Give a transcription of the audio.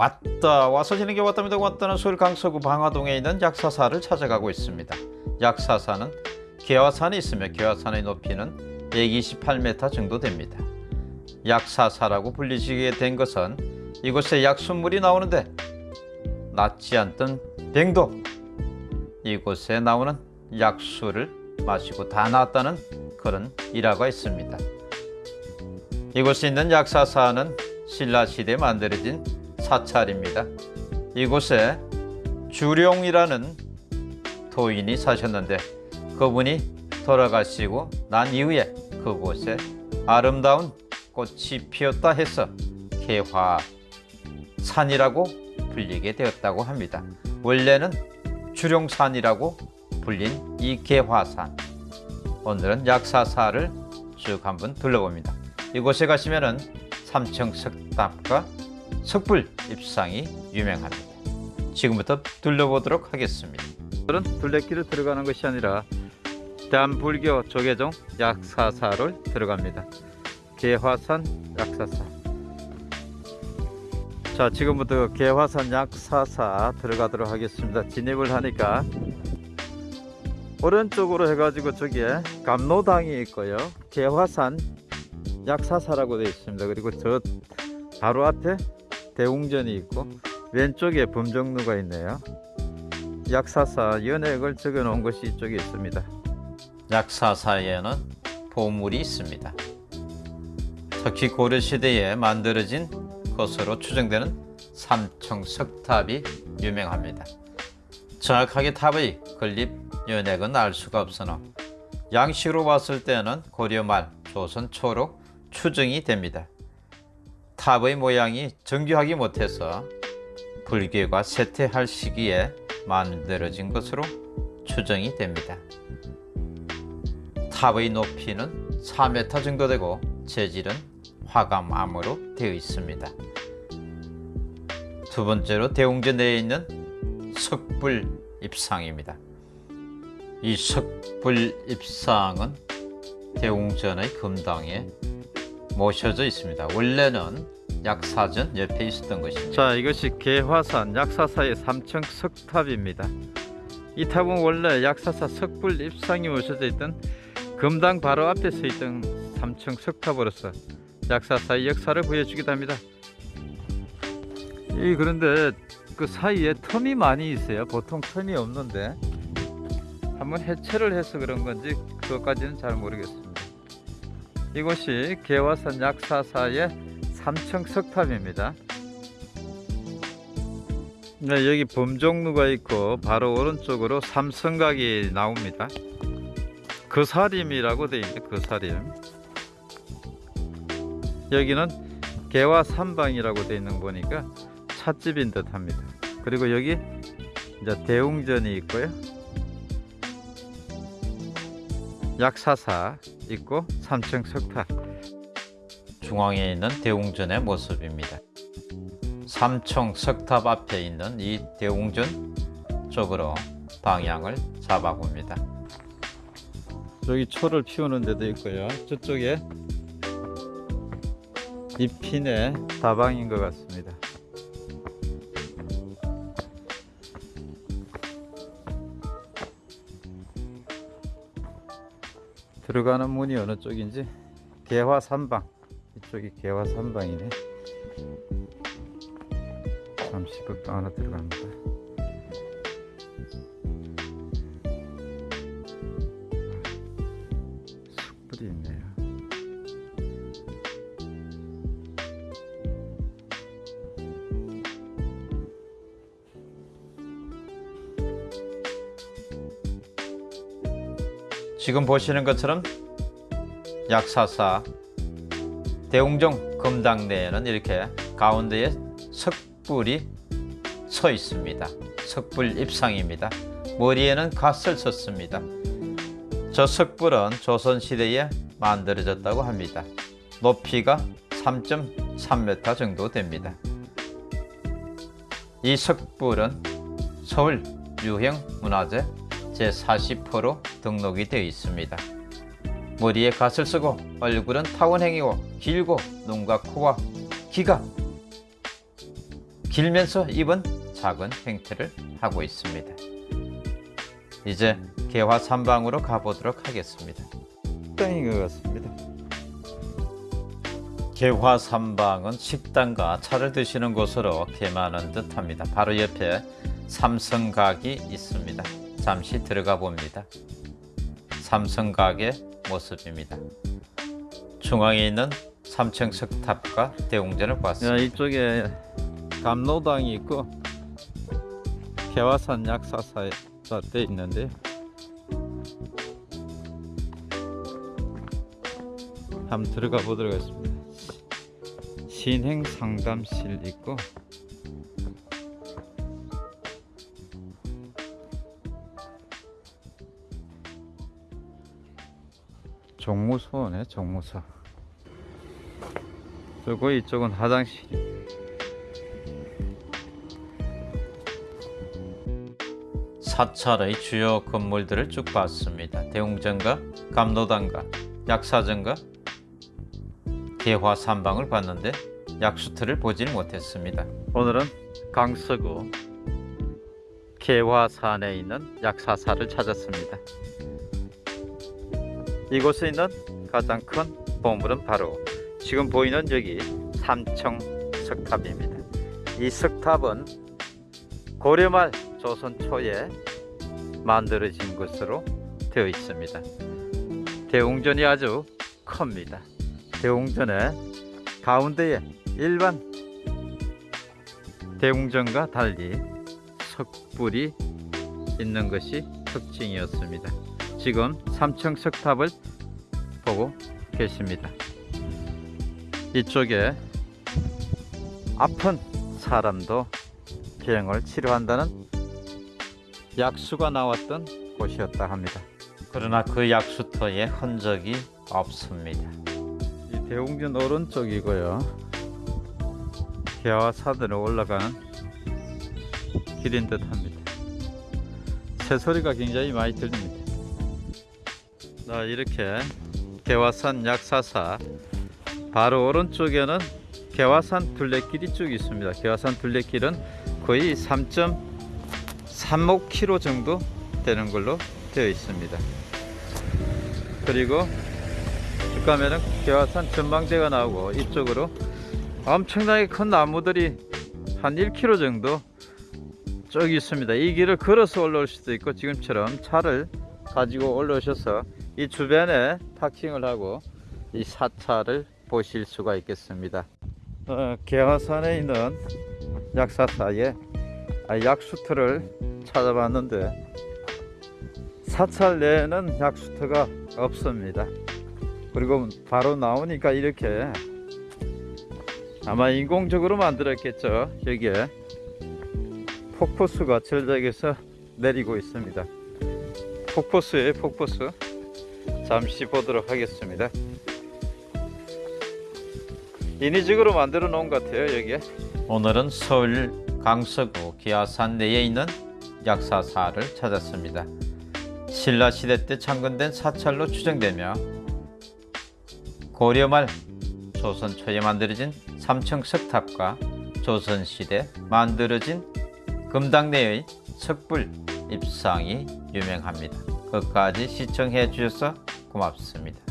왔다 와서 지는 게 왔답니다. 왔다는 서울 강서구 방화동에 있는 약사사를 찾아가고 있습니다. 약사사는 개화산이 있으며 개화산의 높이는 128m 정도 됩니다. 약사사라고 불리시게 된 것은 이곳에 약수물이 나오는데 낫지 않던 병도. 이곳에 나오는 약수를 마시고 다 나았다는 그런 일화가 있습니다. 이곳에 있는 약사사는 신라시대에 만들어진 사찰입니다. 이곳에 주룡이라는 도인이 사셨는데 그분이 돌아가시고 난 이후에 그곳에 아름다운 꽃이 피었다 해서 개화산이라고 불리게 되었다고 합니다. 원래는 주룡산이라고 불린 이 개화산 오늘은 약사사를 쭉 한번 둘러봅니다. 이곳에 가시면 은 삼청 석탑과 석불 입상이 유명합니다. 지금부터 둘러보도록 하겠습니다. 오늘은 둘레길을 들어가는 것이 아니라 대한불교 조계종 약사사를 들어갑니다. 개화산 약사사 자 지금부터 개화산 약사사 들어가도록 하겠습니다. 진입을 하니까 오른쪽으로 해가지고 저기에 감로당이 있고요. 개화산 약사사라고 되어 있습니다. 그리고 저 바로 앞에 대웅전이 있고 왼쪽에 범정루가 있네요. 약사사 연액을 적어 놓은 것이 이쪽에 있습니다. 약사사에는 보물이 있습니다. 특히 고려시대에 만들어진 것으로 추정되는 삼청석탑이 유명합니다. 정확하게 탑의 건립 연액은 알 수가 없으나 양식으로 봤을 때는 고려 말 조선 초로 추정이 됩니다. 탑의 모양이 정교하기 못해서 불교가 쇠퇴할 시기에 만들어진 것으로 추정이 됩니다. 탑의 높이는 4m 정도 되고 재질은 화감암으로 되어 있습니다. 두 번째로 대웅전 내에 있는 석불 입상입니다. 이 석불 입상은 대웅전의 금당에 모셔져 있습니다. 원래는 약사전 옆에 있었던 것입니다. 자, 이것이 개화산 약사사의 삼청 석탑입니다. 이 탑은 원래 약사사 석불 입상이 모셔져 있던 금당 바로 앞에 서 있던 삼청 석탑으로서 약사사의 역사를 보여주기도 합니다. 이 그런데 그 사이에 텀이 많이 있어요. 보통 텀이 없는데 한번 해체를 해서 그런 건지 그것까지는 잘 모르겠습니다. 이곳이 개화산 약사사의 삼청 석탑입니다. 네, 여기 범종루가 있고 바로 오른쪽으로 삼성각이 나옵니다. 그사림이라고 되어 있는데 그사림 여기는 개화삼방이라고 되어 있는 거 보니까 찻집인 듯 합니다. 그리고 여기 이제 대웅전이 있고요. 약사사 있고 삼층 석탑 중앙에 있는 대웅전의 모습입니다. 삼청 석탑 앞에 있는 이 대웅전 쪽으로 방향을 잡아 봅니다. 여기 초를 피우는 데도 있고요. 저쪽에 잎핀의 다방인 것 같습니다. 들어가는 문이 어느 쪽인지 개화 산방. 이쪽이 개화 산방이네. 잠시 극방 하나 들어갑니다. 숯불이 있네 지금 보시는 것처럼 약사사 대웅정 금당내에는 이렇게 가운데에 석불이 서 있습니다. 석불 입상입니다. 머리에는 갓을 썼습니다. 저 석불은 조선시대에 만들어졌다고 합니다. 높이가 3.3m 정도 됩니다. 이 석불은 서울 유형문화재 제40호로 등록이 되어 있습니다. 머리에 갓을 쓰고 얼굴은 타원행이고 길고 눈과 코와 귀가 길면서 입은 작은 형태를 하고 있습니다. 이제 개화 삼방으로 가보도록 하겠습니다. 식당인 것 같습니다. 개화 삼방은 식당과 차를 드시는 곳으로 개만한 듯합니다. 바로 옆에 삼성각이 있습니다. 잠시 들어가 봅니다. 삼성각의 모습입니다. 중앙에 있는 삼층 석탑과 대웅전을 봤습니다. 이쪽에 감로당이 있고 개화산 약사사에 돼 있는데 한번 들어가 보도록 하겠습니다. 신행 상담실 있고 종무소네 종무소 그리고 이쪽은 화장실 사찰의 주요 건물들을 쭉 봤습니다. 대웅전과 감로당과 약사전과 개화삼방을 봤는데 약수터를 보질 못했습니다. 오늘은 강서구 개화산에 있는 약사사를 찾았습니다. 이곳에 있는 가장 큰 보물은 바로 지금 보이는 여기 삼청 석탑입니다. 이 석탑은 고려말 조선 초에 만들어진 것으로 되어 있습니다. 대웅전이 아주 큽니다. 대웅전의 가운데에 일반 대웅전과 달리 석불이 있는 것이 특징이었습니다. 지금 삼층 석탑을 보고 계십니다. 이쪽에 아픈 사람도 병을 치료한다는 약수가 나왔던 곳이었다 합니다. 그러나 그 약수터에 흔적이 없습니다. 이 대웅전 오른쪽이고요. 산으로 올라가는 길인 듯 합니다. 새소리가 굉장히 많이 들립니다. 자, 이렇게 개화산 약사사 바로 오른쪽에는 개화산 둘레길이 쭉 있습니다. 개화산 둘레길은 거의 3.35km 정도 되는 걸로 되어 있습니다. 그리고 쭉 가면은 개화산 전망대가 나오고 이쪽으로 엄청나게 큰 나무들이 한 1km 정도 쭉 있습니다. 이 길을 걸어서 올라올 수도 있고 지금처럼 차를 가지고 올라오셔서 이 주변에 파킹을 하고 이 사찰을 보실 수가 있겠습니다. 어, 개화산에 있는 약사사에 아, 약수터를 찾아봤는데 사찰 내에는 약수터가 없습니다. 그리고 바로 나오니까 이렇게 아마 인공적으로 만들었겠죠. 여기에 폭포수가 절벽에서 내리고 있습니다. 폭포수에 폭포수 잠시 보도록 하겠습니다. 인위적으로 만들어 놓은 것 같아요 여기에. 오늘은 서울 강서구 기아산 내에 있는 약사사를 찾았습니다. 신라 시대 때 창건된 사찰로 추정되며 고려 말 조선 초에 만들어진 삼층 석탑과 조선 시대 만들어진 금당 내의 석불 입상이 유명합니다. 끝까지 시청해 주셔서 고맙습니다.